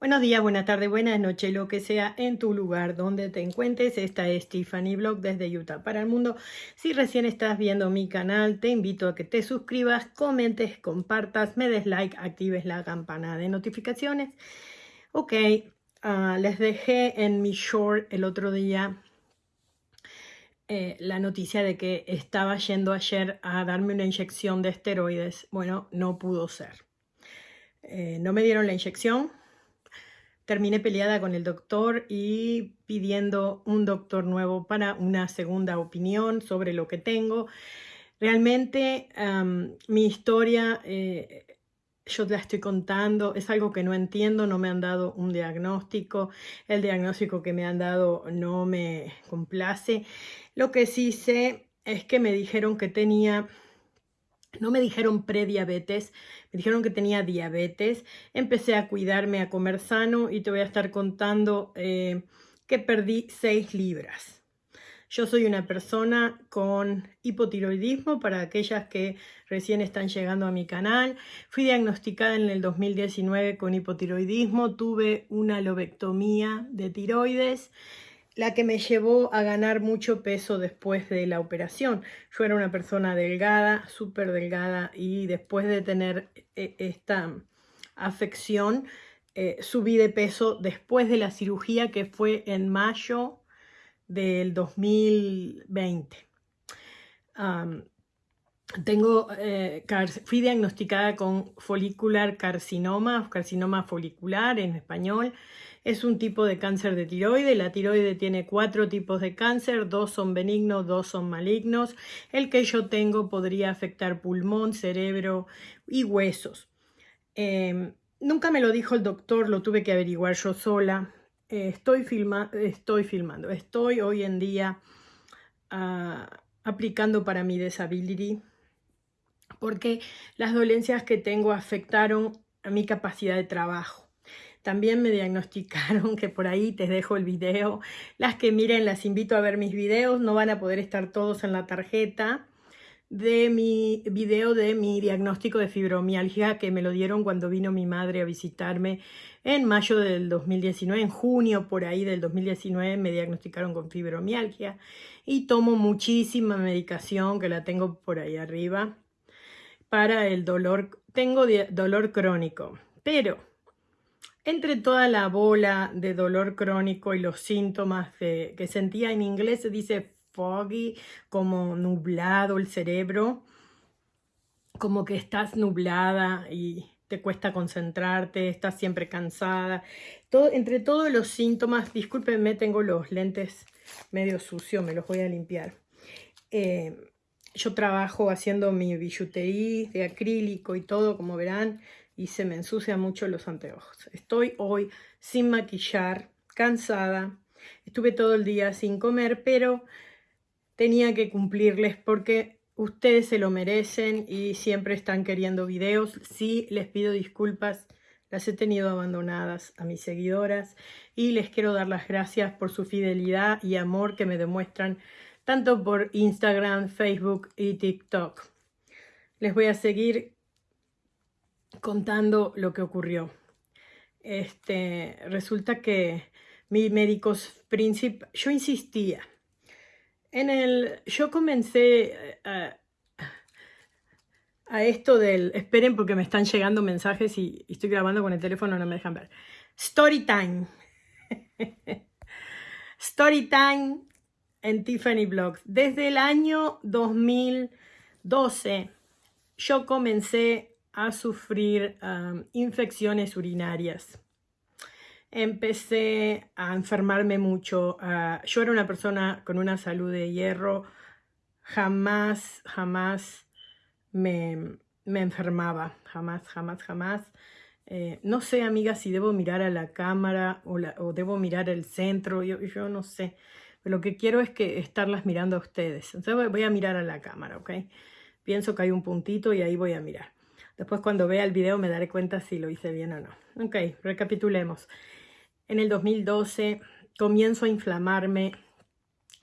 Buenos días, buenas tardes, buenas noches, lo que sea en tu lugar donde te encuentres. Esta es Tiffany Blog desde Utah para el mundo. Si recién estás viendo mi canal, te invito a que te suscribas, comentes, compartas, me des like, actives la campana de notificaciones. Ok, ah, les dejé en mi short el otro día eh, la noticia de que estaba yendo ayer a darme una inyección de esteroides. Bueno, no pudo ser. Eh, no me dieron la inyección, terminé peleada con el doctor y pidiendo un doctor nuevo para una segunda opinión sobre lo que tengo. Realmente mi historia, eh, yo la estoy contando, es algo que no entiendo, no me han dado un diagnóstico, el diagnóstico que me han dado no me complace. Lo que sí sé es que me dijeron que tenía no me dijeron prediabetes, me dijeron que tenía diabetes. Empecé a cuidarme, a comer sano y te voy a estar contando eh, que perdí 6 libras. Yo soy una persona con hipotiroidismo para aquellas que recién están llegando a mi canal. Fui diagnosticada en el 2019 con hipotiroidismo, tuve una lobectomía de tiroides la que me llevó a ganar mucho peso después de la operación. Yo era una persona delgada, súper delgada, y después de tener eh, esta afección, eh, subí de peso después de la cirugía que fue en mayo del 2020. Tengo, eh, fui diagnosticada con folicular carcinoma, carcinoma folicular en español, es un tipo de cáncer de tiroide. La tiroide tiene cuatro tipos de cáncer, dos son benignos, dos son malignos. El que yo tengo podría afectar pulmón, cerebro y huesos. Em, nunca me lo dijo el doctor, lo tuve que averiguar yo sola. Eh, estoy, estoy filmando, estoy hoy en día ah, aplicando para mi disability porque las dolencias que tengo afectaron a mi capacidad de trabajo. También me diagnosticaron que por ahí te dejo el video. Las que miren, las invito a ver mis videos. No van a poder estar todos en la tarjeta de mi video de mi diagnóstico de fibromialgia que me lo dieron cuando vino mi madre a visitarme en mayo del 2019, en junio por ahí del 2019 me diagnosticaron con fibromialgia y tomo muchísima medicación que la tengo por ahí arriba para el dolor, tengo dolor crónico, pero entre toda la bola de dolor crónico y los síntomas que sentía en inglés se dice foggy, como nublado el cerebro, como que estás nublada y te cuesta concentrarte, estás siempre cansada. Todo, entre todos los síntomas, discúlpenme, tengo los lentes medio sucios, me los voy a limpiar. Eh, yo trabajo haciendo mi billutería de acrílico y todo, como verán, y se me ensucia mucho los anteojos. Estoy hoy sin maquillar, cansada. Estuve todo el día sin comer, pero tenía que cumplirles porque ustedes se lo merecen y siempre están queriendo videos. Sí, les pido disculpas, las he tenido abandonadas a mis seguidoras y les quiero dar las gracias por su fidelidad y amor que me demuestran tanto por Instagram, Facebook y TikTok. Les voy a seguir contando lo que ocurrió. Este, resulta que mi médico príncipe, yo insistía. En el, yo comencé a, a, esto del, esperen porque me están llegando mensajes y, estoy grabando con el teléfono, no me dejan ver. Story time. Story time en Tiffany Blogs. Desde el año 2012 yo comencé a sufrir infecciones urinarias. Empecé a enfermarme mucho. yo era una persona con una salud de hierro. Jamás, jamás me, enfermaba. Jamás, jamás, jamás. Eh, no sé, amiga, si debo mirar a la cámara o, debo mirar el centro. Yo, yo, no sé. Lo que quiero es que estarlas mirando a ustedes. Entonces voy a mirar a la cámara, ¿ok? Pienso que hay un puntito y ahí voy a mirar. Después cuando vea el video me daré cuenta si lo hice bien o no. Ok, recapitulemos. En el 2012 comienzo a inflamarme,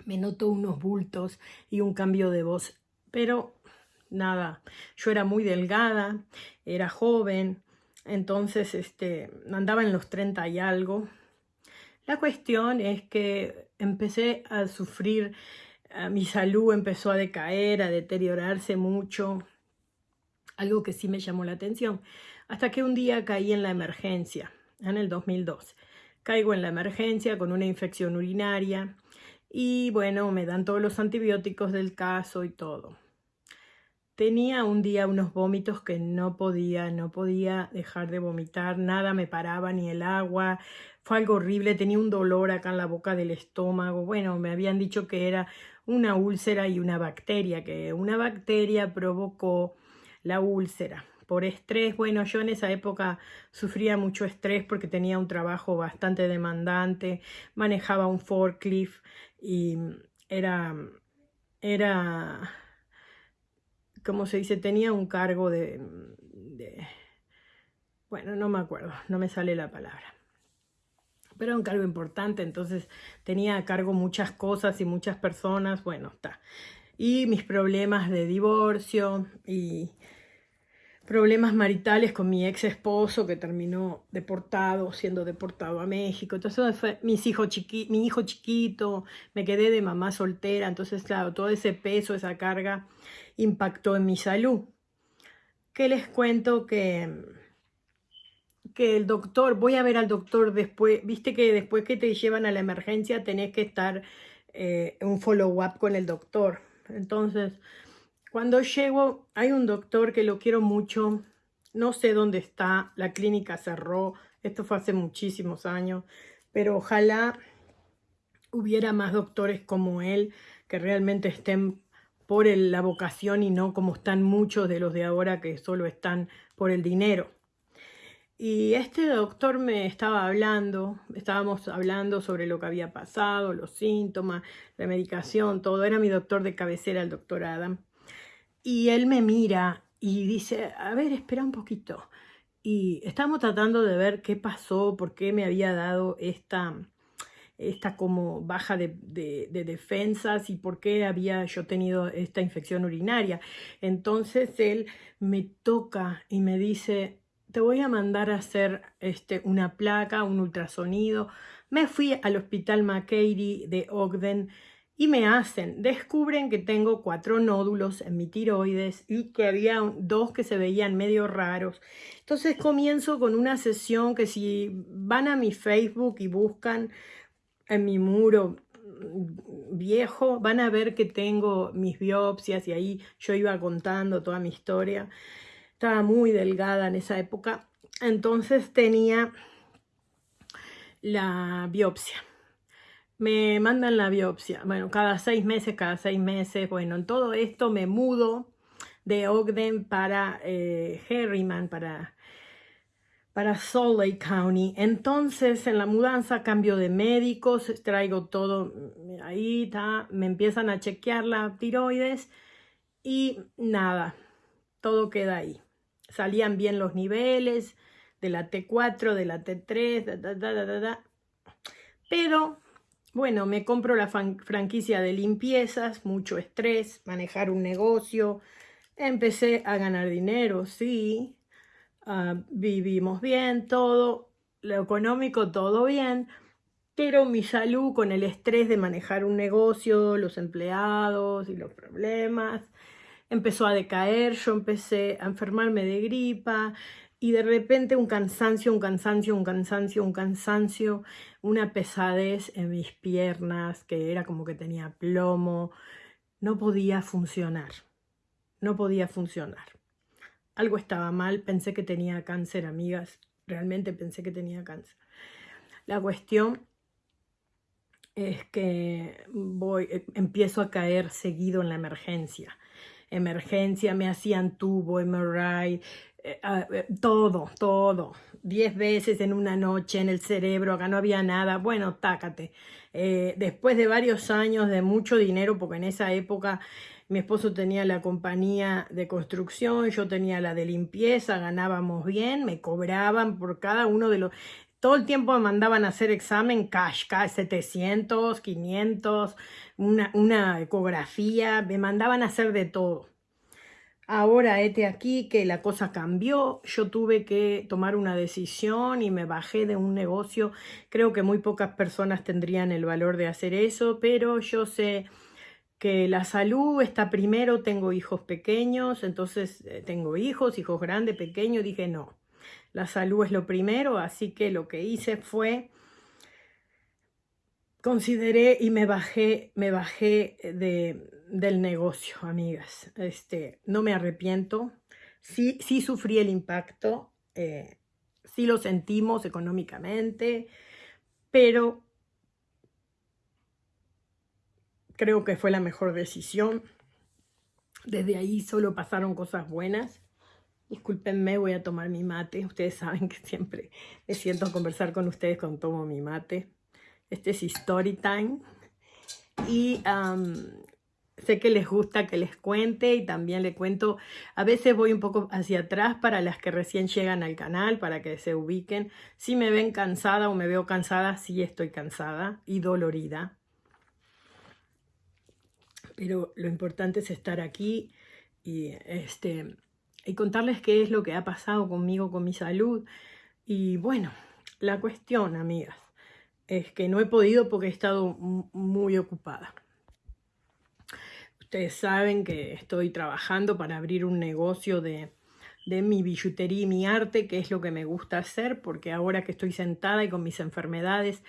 me noto unos bultos y un cambio de voz, pero nada, yo era muy delgada, era joven, entonces este, andaba en los 30 y algo. La cuestión es que empecé a sufrir, mi salud empezó a decaer, a deteriorarse mucho, algo que sí me llamó la atención, hasta que un día caí en la emergencia, en el 2002. Caigo en la emergencia con una infección urinaria y bueno, me dan todos los antibióticos del caso y todo. Tenía un día unos vómitos que no podía, no podía dejar de vomitar, nada me paraba, ni el agua, fue algo horrible, tenía un dolor acá en la boca del estómago, bueno, me habían dicho que era una úlcera y una bacteria, que una bacteria provocó la úlcera. Por estrés, bueno, yo en esa época sufría mucho estrés porque tenía un trabajo bastante demandante, manejaba un forklift y era, era como se dice, tenía un cargo de, de, bueno, no me acuerdo, no me sale la palabra. Pero era un cargo importante, entonces tenía a cargo muchas cosas y muchas personas, bueno, está. Y mis problemas de divorcio y problemas maritales con mi ex esposo que terminó deportado, siendo deportado a México. Entonces mis hijos chiqui, mi hijo chiquito, me quedé de mamá soltera, entonces claro, todo ese peso, esa carga impactó en mi salud. Que les cuento que, que el doctor, voy a ver al doctor después, viste que después que te llevan a la emergencia tenés que estar eh, un follow-up con el doctor. Entonces, cuando llego, hay un doctor que lo quiero mucho, no sé dónde está, la clínica cerró, esto fue hace muchísimos años, pero ojalá hubiera más doctores como él que realmente estén por la vocación y no como están muchos de los de ahora que solo están por el dinero. Y este doctor me estaba hablando, estábamos hablando sobre lo que había pasado, los síntomas, la medicación, todo. Era mi doctor de cabecera, el doctor Adam. Y él me mira y dice, a ver, espera un poquito. Y estamos tratando de ver qué pasó, por qué me había dado esta, esta como baja de, de, defensas y por qué había yo tenido esta infección urinaria. Entonces él me toca y me dice, te voy a mandar a hacer este, una placa, un ultrasonido. Me fui al hospital McCady de Ogden y me hacen, descubren que tengo cuatro nódulos en mi tiroides y que había dos que se veían medio raros. Entonces comienzo con una sesión que si van a mi Facebook y buscan en mi muro viejo, van a ver que tengo mis biopsias y ahí yo iba contando toda mi historia. Estaba muy delgada en esa época, entonces tenía la biopsia. Me mandan la biopsia, bueno, cada seis meses, cada seis meses, bueno, en todo esto me mudo de Ogden para eh, Harriman, para para Salt Lake County. Entonces, en la mudanza, cambio de médicos, traigo todo, ahí está, me empiezan a chequear la tiroides y nada, todo queda ahí. Salían bien los niveles de la T4, de la T3, da, da, da, pero bueno, me compro la franquicia de limpiezas, mucho estrés, manejar un negocio, empecé a ganar dinero, sí, Ah, vivimos bien, todo, lo económico, todo bien, pero mi salud con el estrés de manejar un negocio, los empleados y los problemas, empezó a decaer, yo empecé a enfermarme de gripa y de repente un cansancio, un cansancio, un cansancio, un cansancio, una pesadez en mis piernas que era como que tenía plomo, no podía funcionar, no podía funcionar algo estaba mal, pensé que tenía cáncer, amigas, realmente pensé que tenía cáncer. La cuestión es que voy, eh, empiezo a caer seguido en la emergencia. Emergencia, me hacían tubo, MRI, eh, ah, eh, todo, todo. Diez veces en una noche en el cerebro, acá no había nada. Bueno, tácate. después de varios años de mucho dinero, porque en esa época mi esposo tenía la compañía de construcción, yo tenía la de limpieza, ganábamos bien, me cobraban por cada uno de los... Todo el tiempo me mandaban a hacer examen cash, cash 700, 500, una, una ecografía, me mandaban a hacer de todo. Ahora, este aquí, que la cosa cambió, yo tuve que tomar una decisión y me bajé de un negocio. Creo que muy pocas personas tendrían el valor de hacer eso, pero yo sé que la salud está primero, tengo hijos pequeños, entonces eh, tengo hijos, hijos grandes, pequeños, dije no, la salud es lo primero, así que lo que hice fue, consideré y me bajé, me bajé de, del negocio, amigas. Este, no me arrepiento, sí, sí sufrí el impacto, eh, sí lo sentimos económicamente, pero creo que fue la mejor decisión. Desde ahí solo pasaron cosas buenas. Discúlpenme, voy a tomar mi mate. Ustedes saben que siempre me siento a conversar con ustedes cuando tomo mi mate. Este es Story Time. Y sé que les gusta que les cuente y también le cuento, a veces voy un poco hacia atrás para las que recién llegan al canal, para que se ubiquen. Si me ven cansada o me veo cansada, sí estoy cansada y dolorida. Pero lo importante es estar aquí y este y contarles qué es lo que ha pasado conmigo, con mi salud. Y bueno, la cuestión, amigas, es que no he podido porque he estado muy ocupada. Ustedes saben que estoy trabajando para abrir un negocio de, de mi billutería y mi arte, que es lo que me gusta hacer, porque ahora que estoy sentada y con mis enfermedades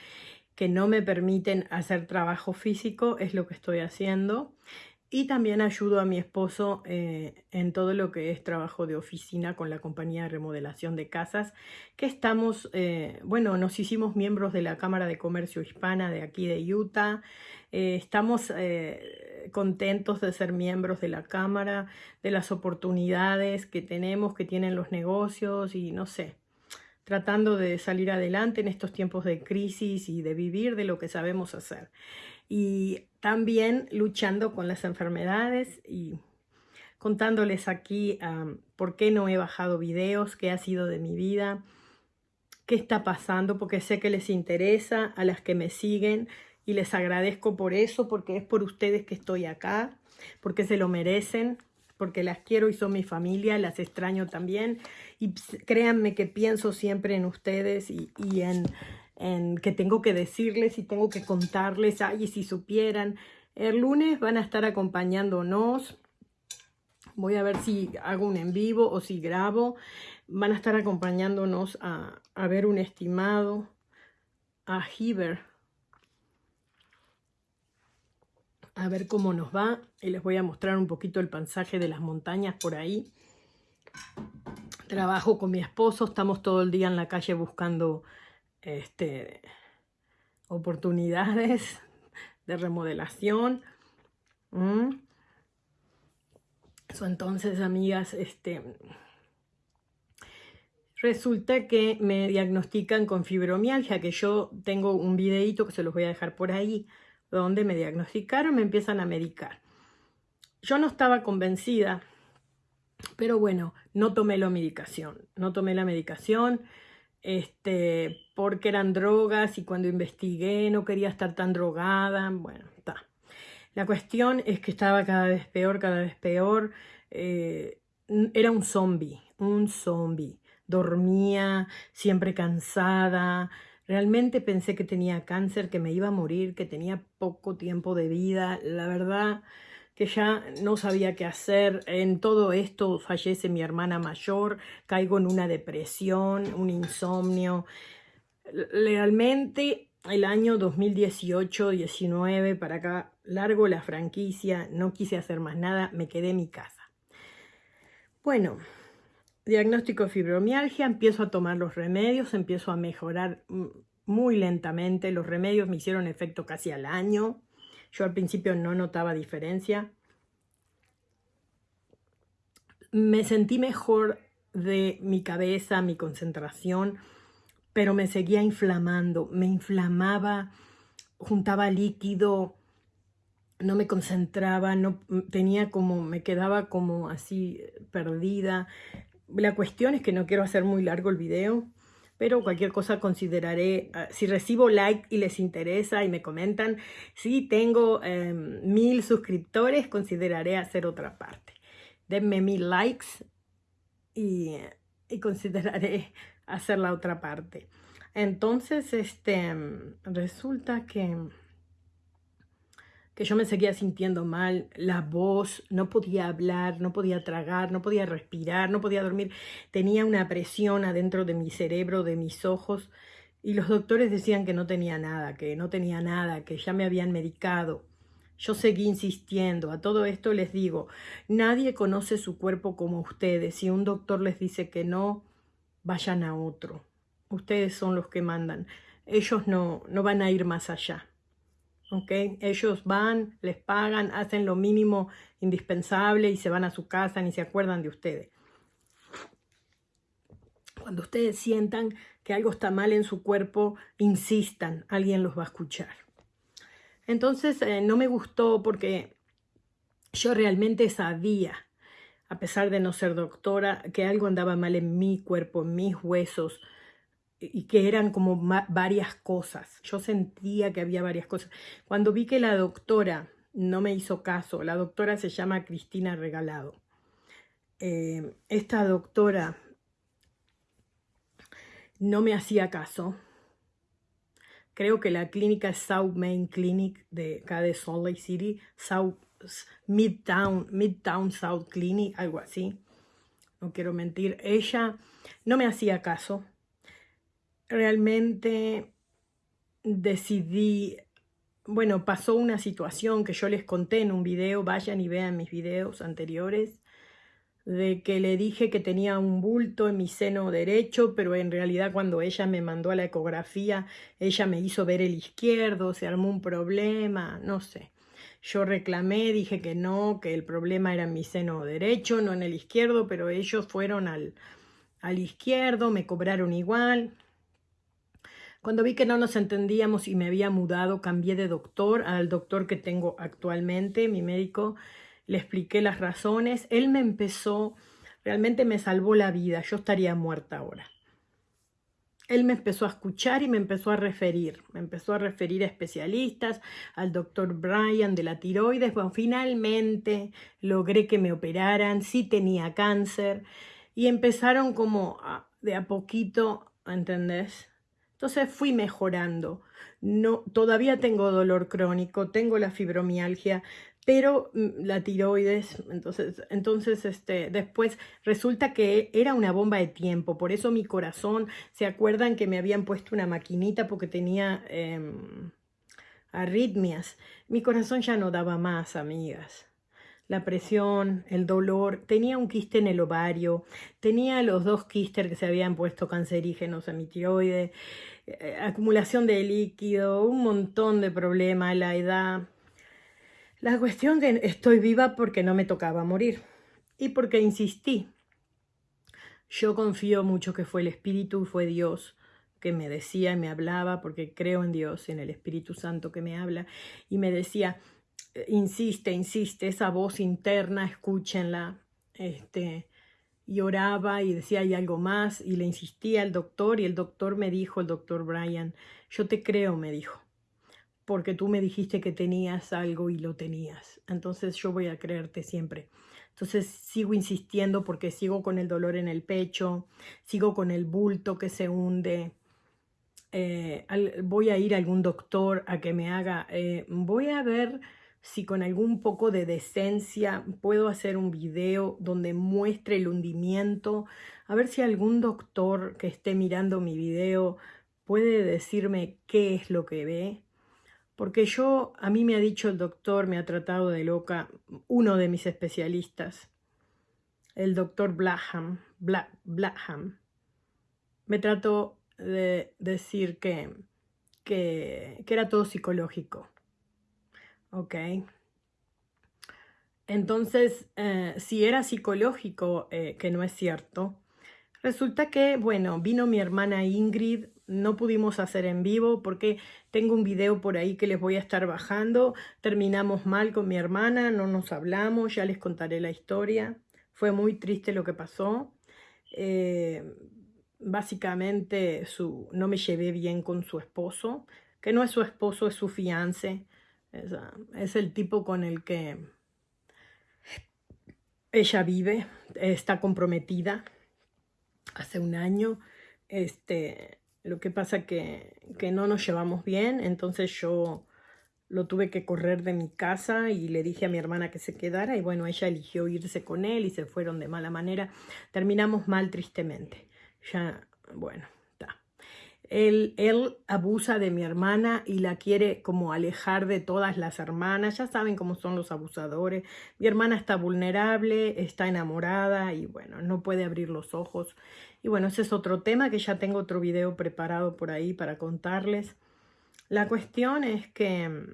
que no me permiten hacer trabajo físico, es lo que estoy haciendo y también ayudo a mi esposo eh, en todo lo que es trabajo de oficina con la compañía de remodelación de casas, que estamos, eh, bueno, nos hicimos miembros de la Cámara de Comercio Hispana de aquí de Utah. Eh, estamos contentos de ser miembros de la Cámara, de las oportunidades que tenemos, que tienen los negocios y no sé, tratando de salir adelante en estos tiempos de crisis y de vivir de lo que sabemos hacer y también luchando con las enfermedades y contándoles aquí por qué no he bajado videos, qué ha sido de mi vida, qué está pasando, porque sé que les interesa a las que me siguen y les agradezco por eso, porque es por ustedes que estoy acá, porque se lo merecen, porque las quiero y son mi familia, las extraño también y créanme que pienso siempre en ustedes y, y en en que tengo que decirles y tengo que contarles, ay, y si supieran. El lunes van a estar acompañándonos. Voy a ver si hago un en vivo o si grabo. Van a estar acompañándonos a, a ver un estimado, a Heber. A ver cómo nos va. Y les voy a mostrar un poquito el paisaje de las montañas por ahí. Trabajo con mi esposo. Estamos todo el día en la calle buscando este, oportunidades de remodelación. Entonces, amigas, este, resulta que me diagnostican con fibromialgia, que yo tengo un videito que se los voy a dejar por ahí, donde me diagnosticaron, me empiezan a medicar. Yo no estaba convencida, pero bueno, no tomé la medicación, no tomé la medicación, este, porque eran drogas y cuando investigué no quería estar tan drogada, bueno, está. La cuestión es que estaba cada vez peor, cada vez peor. Eh, era un zombie, un zombie. Dormía, siempre cansada. Realmente pensé que tenía cáncer, que me iba a morir, que tenía poco tiempo de vida. La verdad, ya no sabía qué hacer. En todo esto fallece mi hermana mayor, caigo en una depresión, un insomnio. Realmente el año 2018-19 para acá largo la franquicia, no quise hacer más nada, me quedé en mi casa. Bueno, diagnóstico de fibromialgia, empiezo a tomar los remedios, empiezo a mejorar muy lentamente, los remedios me hicieron efecto casi al año, yo al principio no notaba diferencia. Me sentí mejor de mi cabeza, mi concentración, pero me seguía inflamando. Me inflamaba, juntaba líquido, no me concentraba, no tenía como, me quedaba como así perdida. La cuestión es que no quiero hacer muy largo el video pero cualquier cosa consideraré, ah, si recibo like y les interesa y me comentan, si tengo em, mil suscriptores, consideraré hacer otra parte denme mil likes y, y consideraré hacer la otra parte. Entonces, este, resulta que, que yo me seguía sintiendo mal, la voz, no podía hablar, no podía tragar, no podía respirar, no podía dormir. Tenía una presión adentro de mi cerebro, de mis ojos, y los doctores decían que no tenía nada, que no tenía nada, que ya me habían medicado. Yo seguí insistiendo. A todo esto les digo, nadie conoce su cuerpo como ustedes. Si un doctor les dice que no, vayan a otro. Ustedes son los que mandan. Ellos no, no van a ir más allá. ¿Ok? Ellos van, les pagan, hacen lo mínimo indispensable y se van a su casa ni se acuerdan de ustedes. Cuando ustedes sientan que algo está mal en su cuerpo, insistan, alguien los va a escuchar. Entonces eh, no me gustó porque yo realmente sabía, a pesar de no ser doctora, que algo andaba mal en mi cuerpo, en mis huesos, y que eran como varias cosas. Yo sentía que había varias cosas. Cuando vi que la doctora no me hizo caso, la doctora se llama Cristina Regalado. Eh, esta doctora no me hacía caso. Creo que la clínica South Main Clinic de acá de Salt Lake City, South Midtown, Midtown South Clinic, algo así. No quiero mentir. Ella no me hacía caso realmente decidí, bueno, pasó una situación que yo les conté en un video, vayan y vean mis videos anteriores, de que le dije que tenía un bulto en mi seno derecho, pero en realidad cuando ella me mandó a la ecografía, ella me hizo ver el izquierdo, se armó un problema, no sé. Yo reclamé, dije que no, que el problema era en mi seno derecho, no en el izquierdo, pero ellos fueron al, al izquierdo, me cobraron igual. Cuando vi que no nos entendíamos y me había mudado, cambié de doctor al doctor que tengo actualmente, mi médico. Le expliqué las razones. Él me empezó, realmente me salvó la vida. Yo estaría muerta ahora. Él me empezó a escuchar y me empezó a referir. Me empezó a referir a especialistas, al doctor Brian de la tiroides. Bueno, finalmente logré que me operaran. Sí tenía cáncer. Y empezaron como de a poquito, ¿entendés? Entonces fui mejorando. No, todavía tengo dolor crónico, tengo la fibromialgia, pero mm, la tiroides, entonces, entonces este, después resulta que era una bomba de tiempo, por eso mi corazón, ¿se acuerdan que me habían puesto una maquinita porque tenía em, arritmias? Mi corazón ya no daba más, amigas la presión, el dolor, tenía un quiste en el ovario, tenía los dos quistes que se habían puesto cancerígenos a mi tiroides, eh, acumulación de líquido, un montón de problemas, la edad. La cuestión que estoy viva porque no me tocaba morir y porque insistí. Yo confío mucho que fue el Espíritu, fue Dios que me decía y me hablaba, porque creo en Dios, en el Espíritu Santo que me habla, y me decía, insiste, insiste, esa voz interna, escúchenla. Este, y y decía hay algo más y le insistía al doctor y el doctor me dijo, el doctor Brian, yo te creo, me dijo, porque tú me dijiste que tenías algo y lo tenías, entonces yo voy a creerte siempre. Entonces sigo insistiendo porque sigo con el dolor en el pecho, sigo con el bulto que se hunde. Eh, voy a ir a algún doctor a que me haga, eh, voy a ver si con algún poco de decencia puedo hacer un video donde muestre el hundimiento, a ver si algún doctor que esté mirando mi video puede decirme qué es lo que ve. Porque yo, a mí me ha dicho el doctor, me ha tratado de loca, uno de mis especialistas, el doctor Blaham, Blaham, me trató de decir que, que era todo psicológico Ok. Entonces, eh, si era psicológico, eh, que no es cierto, resulta que, bueno, vino mi hermana Ingrid, no pudimos hacer en vivo porque tengo un video por ahí que les voy a estar bajando, terminamos mal con mi hermana, no nos hablamos, ya les contaré la historia, fue muy triste lo que pasó. Eh, básicamente su, no me llevé bien con su esposo, que no es su esposo, es su fiance. Es, el tipo con el que ella vive, está comprometida hace un año. Este, lo que pasa que, que no nos llevamos bien, entonces yo lo tuve que correr de mi casa y le dije a mi hermana que se quedara y bueno, ella eligió irse con él y se fueron de mala manera. Terminamos mal tristemente. Ya, bueno, él, él abusa de mi hermana y la quiere como alejar de todas las hermanas. Ya saben cómo son los abusadores. Mi hermana está vulnerable, está enamorada y bueno, no puede abrir los ojos. Y bueno, ese es otro tema que ya tengo otro video preparado por ahí para contarles. La cuestión es que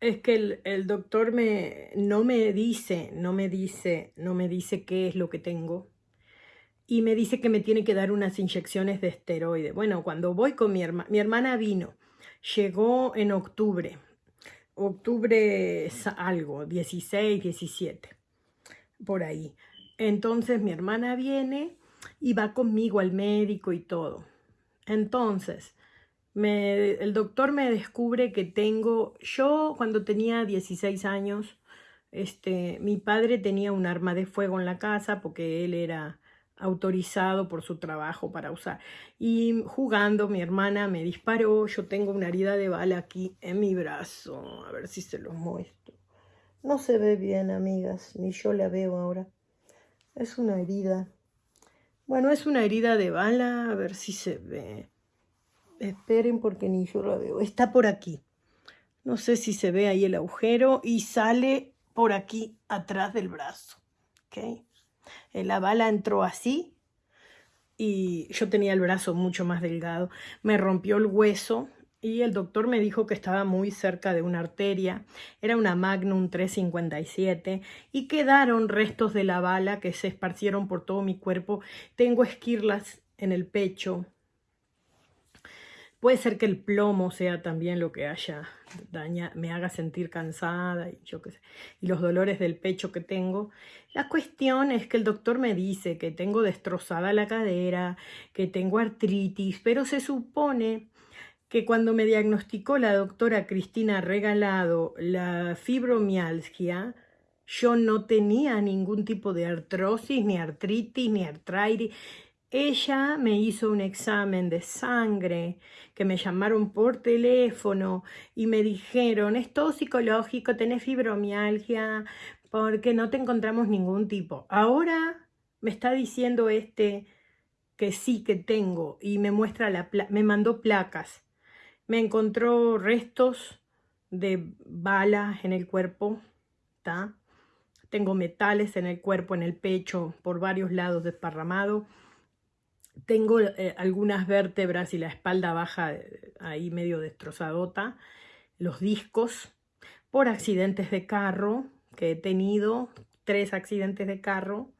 es que el, el, doctor me, no me dice, no me dice, no me dice qué es lo que tengo y me dice que me tiene que dar unas inyecciones de esteroide. Bueno, cuando voy con mi hermana, mi hermana vino, llegó en octubre, octubre algo, 16, 17, por ahí. Entonces mi hermana viene y va conmigo al médico y todo. Entonces, el doctor me descubre que tengo, yo cuando tenía 16 años, este, mi padre tenía un arma de fuego en la casa porque él era autorizado por su trabajo para usar. Y jugando, mi hermana me disparó. Yo tengo una herida de bala aquí en mi brazo. A ver si se los muestro. No se ve bien, amigas, ni yo la veo ahora. Es una herida. Bueno, es una herida de bala. A ver si se ve. Esperen porque ni yo la veo. Está por aquí. No sé si se ve ahí el agujero y sale por aquí atrás del brazo. ¿Ok? Eh, la bala entró así y yo tenía el brazo mucho más delgado. Me rompió el hueso y el doctor me dijo que estaba muy cerca de una arteria. Era una Magnum 357 y quedaron restos de la bala que se esparcieron por todo mi cuerpo. Tengo esquirlas en el pecho, Puede ser que el plomo sea también lo que haya daña, me haga sentir cansada y yo qué sé, y los dolores del pecho que tengo. La cuestión es que el doctor me dice que tengo destrozada la cadera, que tengo artritis, pero se supone que cuando me diagnosticó la doctora Cristina Regalado la fibromialgia, yo no tenía ningún tipo de artrosis, ni artritis, ni artritis, ella me hizo un examen de sangre, que me llamaron por teléfono y me dijeron, es todo psicológico, tenés fibromialgia, porque no te encontramos ningún tipo. Ahora me está diciendo este que sí que tengo y me muestra la me mandó placas. Me encontró restos de balas en el cuerpo, ¿está? Tengo metales en el cuerpo, en el pecho, por varios lados desparramado tengo eh, algunas vértebras y la espalda baja eh, ahí medio destrozadota, los discos, por accidentes de carro, que he tenido tres accidentes de carro,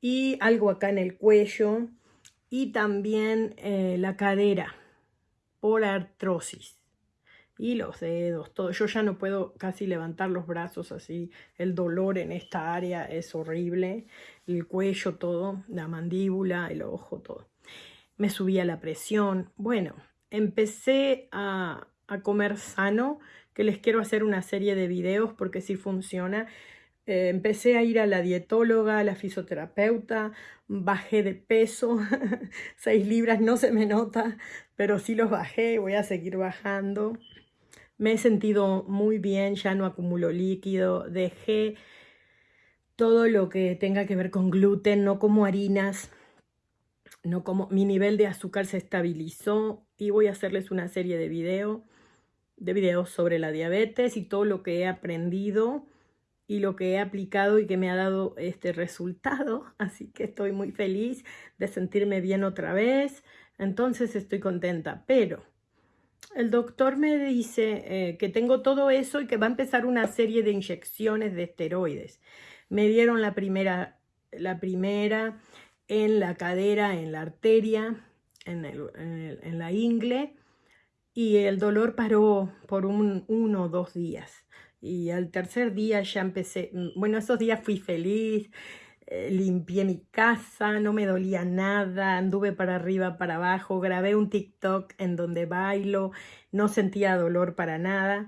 y algo acá en el cuello, y también eh, la cadera, por artrosis y los dedos, todo. Yo ya no puedo casi levantar los brazos así. El dolor en esta área es horrible. El cuello, todo, la mandíbula, el ojo, todo. Me subía la presión. Bueno, empecé a, a comer sano, que les quiero hacer una serie de videos porque sí funciona. Eh, empecé a ir a la dietóloga, a la fisioterapeuta, bajé de peso, 6 libras, no se me nota, pero sí los bajé voy a seguir bajando. Me he sentido muy bien, ya no acumulo líquido, dejé todo lo que tenga que ver con gluten, no como harinas, no como mi nivel de azúcar se estabilizó y voy a hacerles una serie de videos de videos sobre la diabetes y todo lo que he aprendido y lo que he aplicado y que me ha dado este resultado. Así que estoy muy feliz de sentirme bien otra vez. Entonces estoy contenta. Pero el doctor me dice eh, que tengo todo eso y que va a empezar una serie de inyecciones de esteroides. Me dieron la primera, la primera en la cadera, en la arteria, en, la ingle, y el dolor paró por un, uno o dos días. Y al tercer día ya empecé, bueno, esos días fui feliz, eh, limpié mi casa, no me dolía nada, anduve para arriba, para abajo, grabé un TikTok en donde bailo, no sentía dolor para nada,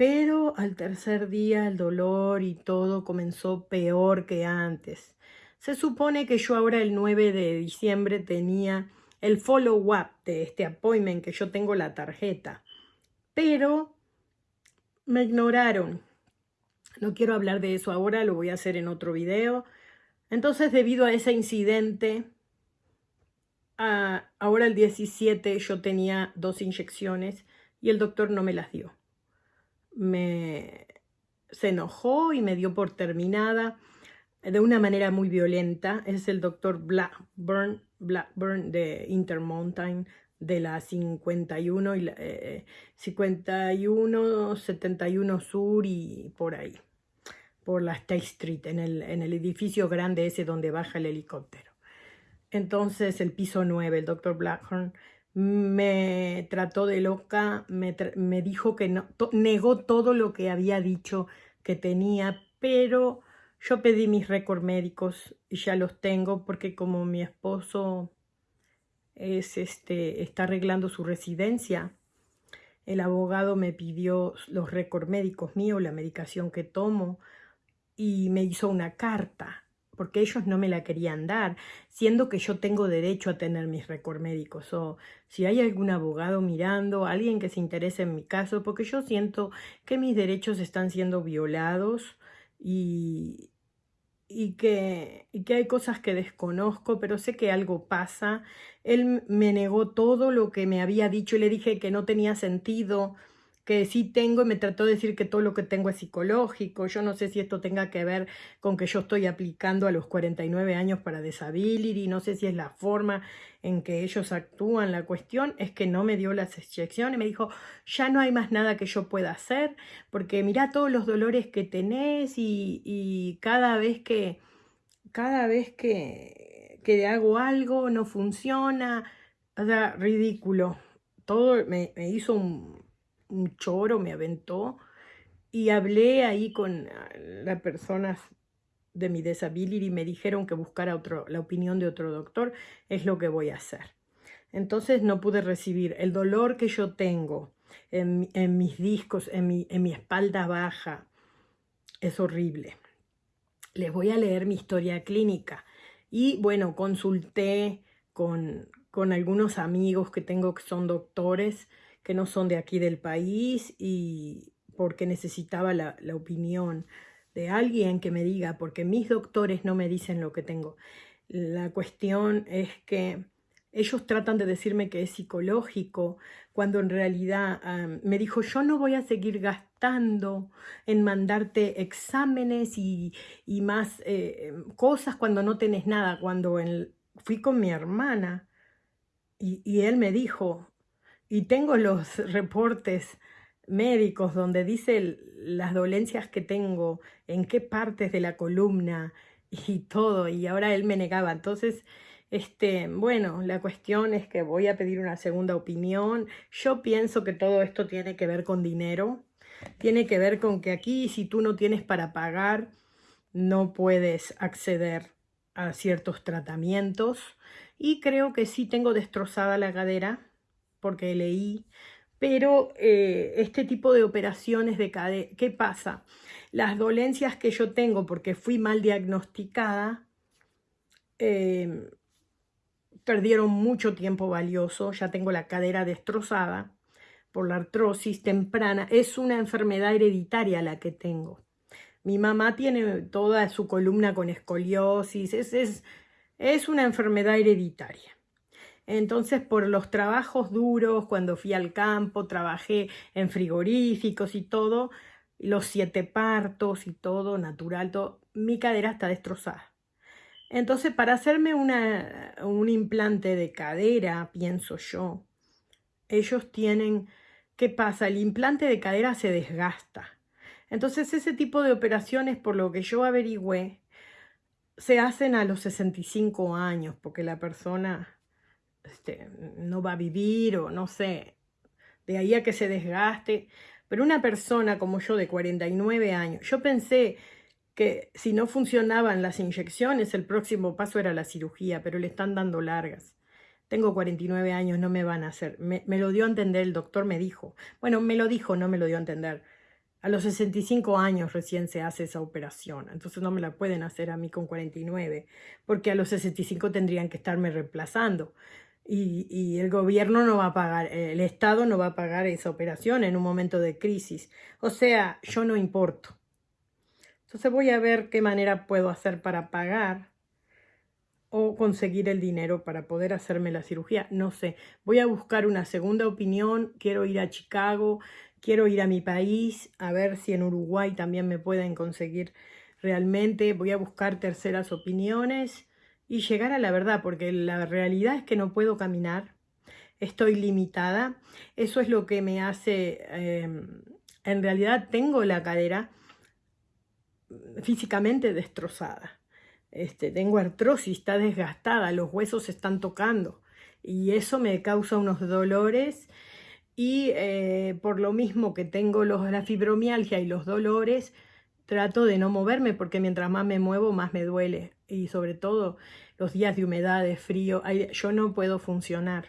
Pero al tercer día el dolor y todo comenzó peor que antes. Se supone que yo ahora el 9 de diciembre tenía el follow-up de este appointment, que yo tengo la tarjeta. Pero me ignoraron. No quiero hablar de eso ahora, lo voy a hacer en otro video. Entonces, debido a ese incidente, ahora el 17 yo tenía dos inyecciones y el doctor no me las dio. Me, se enojó y me dio por terminada de una manera muy violenta. Es el doctor Blackburn, Blackburn de Intermountain de la 51 y la, 51, eh, 71 Sur y por ahí, por la State Street, en el, en el edificio grande ese donde baja el helicóptero. Entonces el piso 9, el doctor Blackburn, me trató de loca, me, me dijo que no, negó todo lo que había dicho que tenía, pero yo pedí mis récords médicos y ya los tengo porque como mi esposo es este, está arreglando su residencia, el abogado me pidió los récords médicos míos, la medicación que tomo y me hizo una carta porque ellos no me la querían dar, siendo que yo tengo derecho a tener mis récords médicos. O si hay algún abogado mirando, alguien que se interese en mi caso, porque yo siento que mis derechos están siendo violados y, y que, y que hay cosas que desconozco, pero sé que algo pasa. Él me negó todo lo que me había dicho y le dije que no tenía sentido, que sí tengo y me trató de decir que todo lo que tengo es psicológico. Yo no sé si esto tenga que ver con que yo estoy aplicando a los 49 años para disability, no sé si es la forma en que ellos actúan. La cuestión es que no me dio las inyecciones, me dijo, ya no hay más nada que yo pueda hacer, porque mira todos los dolores que tenés y, y cada vez que, cada vez que, que hago algo no funciona, o sea, ridículo. Todo me, me hizo un, un choro, me aventó y hablé ahí con ah, las personas de mi disability y me dijeron que buscara otro, la opinión de otro doctor, es lo que voy a hacer. Entonces no pude recibir el dolor que yo tengo en, en mis discos, en mi, en mi espalda baja, es horrible. Les voy a leer mi historia clínica. Y bueno, consulté con, con algunos amigos que tengo que son doctores que no son de aquí del país y porque necesitaba la, opinión de alguien que me diga, porque mis doctores no me dicen lo que tengo. La cuestión es que ellos tratan de decirme que es psicológico, cuando en realidad me dijo, yo no voy a seguir gastando en mandarte exámenes y, más eh, cosas cuando no tenés nada. Cuando fui con mi hermana y, y él me dijo, y tengo los reportes médicos donde dice las dolencias que tengo, en qué partes de la columna y todo, y ahora él me negaba. Entonces, este, bueno, la cuestión es que voy a pedir una segunda opinión. Yo pienso que todo esto tiene que ver con dinero, tiene que ver con que aquí si tú no tienes para pagar, no puedes acceder a ciertos tratamientos. Y creo que sí tengo destrozada la cadera, porque leí, pero eh, este tipo de operaciones de cadera, ¿qué pasa? Las dolencias que yo tengo porque fui mal diagnosticada, em, perdieron mucho tiempo valioso, ya tengo la cadera destrozada por la artrosis temprana, es una enfermedad hereditaria la que tengo. Mi mamá tiene toda su columna con escoliosis, es, es una enfermedad hereditaria. Entonces, por los trabajos duros, cuando fui al campo, trabajé en frigoríficos y todo, los siete partos y todo, natural, todo, mi cadera está destrozada. Entonces, para hacerme un implante de cadera, pienso yo, ellos tienen, ¿qué pasa? El implante de cadera se desgasta. Entonces, ese tipo de operaciones, por lo que yo averigüé, se hacen a los 65 años, porque la persona este, no va a vivir o no sé, de ahí a que se desgaste. Pero una persona como yo de 49 años, yo pensé que si no funcionaban las inyecciones, el próximo paso era la cirugía, pero le están dando largas. Tengo 49 años, no me van a hacer. Me, me, lo dio a entender, el doctor me dijo. Bueno, me lo dijo, no me lo dio a entender. a los 65 años recién se hace esa operación, entonces no me la pueden hacer a mí con 49, porque a los 65 tendrían que estarme reemplazando. Y, el gobierno no va a pagar, el Estado no va a pagar esa operación en un momento de crisis. O sea, yo no importo. Entonces voy a ver qué manera puedo hacer para pagar o conseguir el dinero para poder hacerme la cirugía. No sé, voy a buscar una segunda opinión, quiero ir a Chicago, quiero ir a mi país, a ver si en Uruguay también me pueden conseguir realmente. Voy a buscar terceras opiniones y llegar a la verdad, porque la realidad es que no puedo caminar, estoy limitada. Eso es lo que me hace, em, en realidad tengo la cadera físicamente destrozada. Este, tengo artrosis, está desgastada, los huesos se están tocando y eso me causa unos dolores. Y eh, por lo mismo que tengo los, la fibromialgia y los dolores, trato de no moverme porque mientras más me muevo más me duele y sobre todo los días de humedad, de frío, yo no puedo funcionar.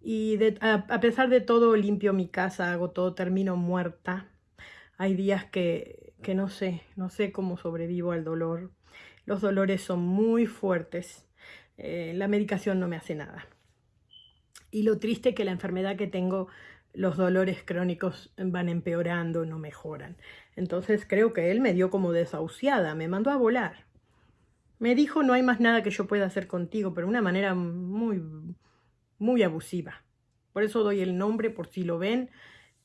Y a, pesar de todo limpio mi casa, hago todo, termino muerta. Hay días que, que no sé, no sé cómo sobrevivo al dolor. Los dolores son muy fuertes. Eh, la medicación no me hace nada. Y lo triste es que la enfermedad que tengo, los dolores crónicos van empeorando, no mejoran. Entonces creo que él me dio como desahuciada, me mandó a volar. Me dijo, no hay más nada que yo pueda hacer contigo, pero de una manera muy, muy abusiva. Por eso doy el nombre, por si lo ven,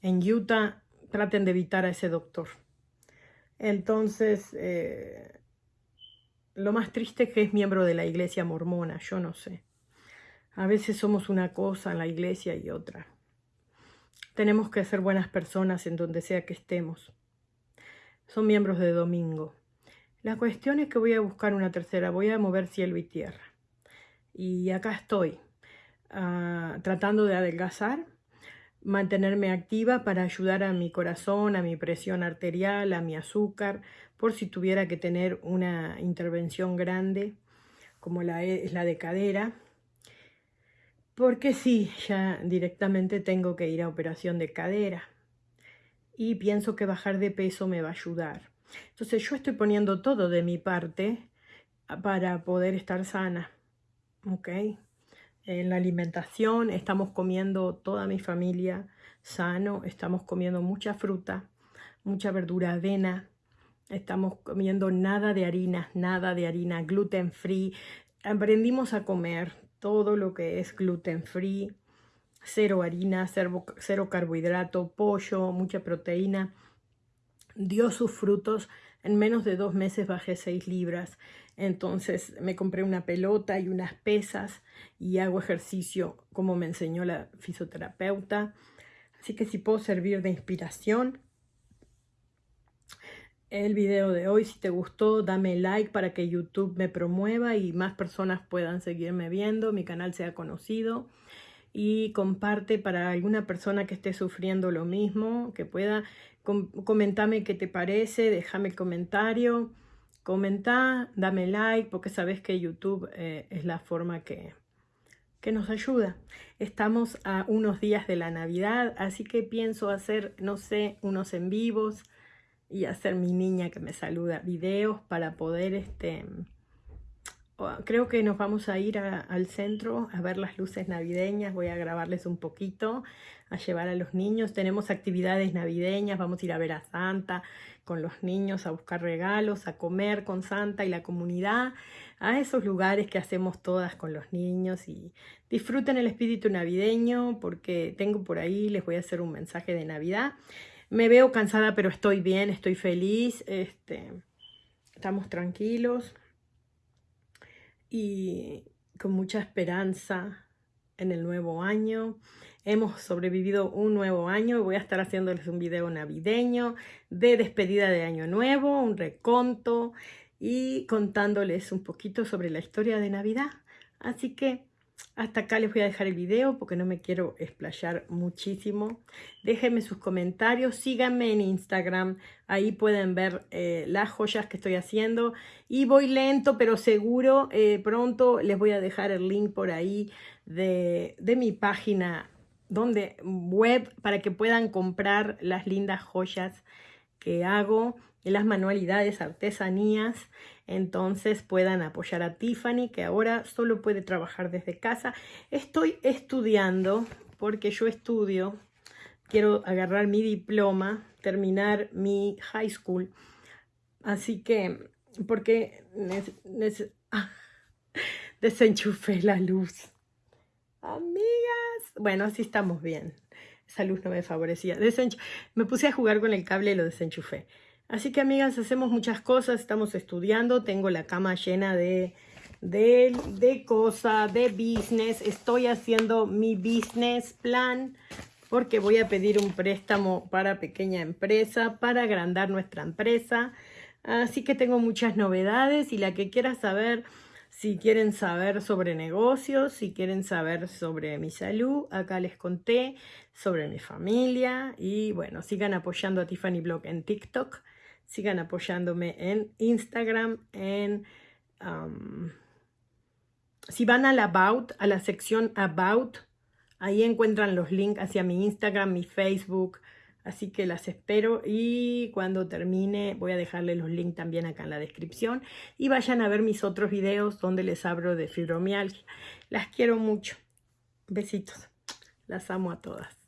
en Utah, traten de evitar a ese doctor. Entonces, eh, lo más triste es que es miembro de la iglesia mormona, yo no sé. A veces somos una cosa en la iglesia y otra. Tenemos que ser buenas personas en donde sea que estemos. Son miembros de domingo. La cuestión es que voy a buscar una tercera, voy a mover cielo y tierra. Y acá estoy, ah, tratando de adelgazar, mantenerme activa para ayudar a mi corazón, a mi presión arterial, a mi azúcar, por si tuviera que tener una intervención grande, como la e, la de cadera. Porque sí, ya directamente tengo que ir a operación de cadera. Y pienso que bajar de peso me va a ayudar. Entonces yo estoy poniendo todo de mi parte para poder estar sana. ¿Ok? en la alimentación, estamos comiendo toda mi familia sano, estamos comiendo mucha fruta, mucha verdura, avena, estamos comiendo nada de harina, nada de harina, gluten free. Aprendimos a comer todo lo que es gluten free, cero harina, cero carbohidrato, pollo, mucha proteína. Dio sus frutos. En menos de dos meses bajé seis libras. Entonces me compré una pelota y unas pesas y hago ejercicio como me enseñó la fisioterapeuta. Así que si puedo servir de inspiración. El video de hoy, si te gustó, dame like para que YouTube me promueva y más personas puedan seguirme viendo, mi canal sea conocido. Y comparte para alguna persona que esté sufriendo lo mismo, que pueda, comentame qué te parece, déjame el comentario Comenta, dame like, porque sabes que YouTube eh, es la forma que, que nos ayuda. Estamos a unos días de la Navidad, así que pienso hacer, no sé, unos en vivos y hacer mi niña que me saluda, videos para poder, este, creo que nos vamos a ir al centro a ver las luces navideñas, voy a grabarles un poquito, a llevar a los niños, tenemos actividades navideñas, vamos a ir a ver a Santa, con los niños a buscar regalos, a comer con Santa y la comunidad, a esos lugares que hacemos todas con los niños. Y disfruten el espíritu navideño porque tengo por ahí, les voy a hacer un mensaje de Navidad. Me veo cansada pero estoy bien, estoy feliz, este, estamos tranquilos y con mucha esperanza en el nuevo año. Hemos sobrevivido un nuevo año. Voy a estar haciéndoles un video navideño de despedida de año nuevo, un reconto y contándoles un poquito sobre la historia de Navidad. Así que hasta acá les voy a dejar el video porque no me quiero explayar muchísimo. Déjenme sus comentarios, síganme en Instagram, ahí pueden ver eh, las joyas que estoy haciendo. Y voy lento pero seguro, eh, pronto les voy a dejar el link por ahí de, de mi página donde web para que puedan comprar las lindas joyas que hago, las manualidades, artesanías, entonces puedan apoyar a Tiffany, que ahora solo puede trabajar desde casa. Estoy estudiando, porque yo estudio, quiero agarrar mi diploma, terminar mi high school, así que, porque desenchufé la luz. Amigas, bueno, así estamos bien. Esa luz no me favorecía. me puse a jugar con el cable y lo desenchufé. Así que amigas, hacemos muchas cosas, estamos estudiando, tengo la cama llena de, de, de cosas, de business, estoy haciendo mi business plan porque voy a pedir un préstamo para pequeña empresa, para agrandar nuestra empresa. Así que tengo muchas novedades y la que quiera saber, si quieren saber sobre negocios, si quieren saber sobre mi salud, acá les conté sobre mi familia. Y bueno, sigan apoyando a Tiffany Blog en TikTok sigan apoyándome en Instagram, en... Si van al About, a la sección About, ahí encuentran los links hacia mi Instagram, mi Facebook, así que las espero y cuando termine voy a dejarles los links también acá en la descripción y vayan a ver mis otros videos donde les hablo de fibromialgia. Las quiero mucho. Besitos. Las amo a todas.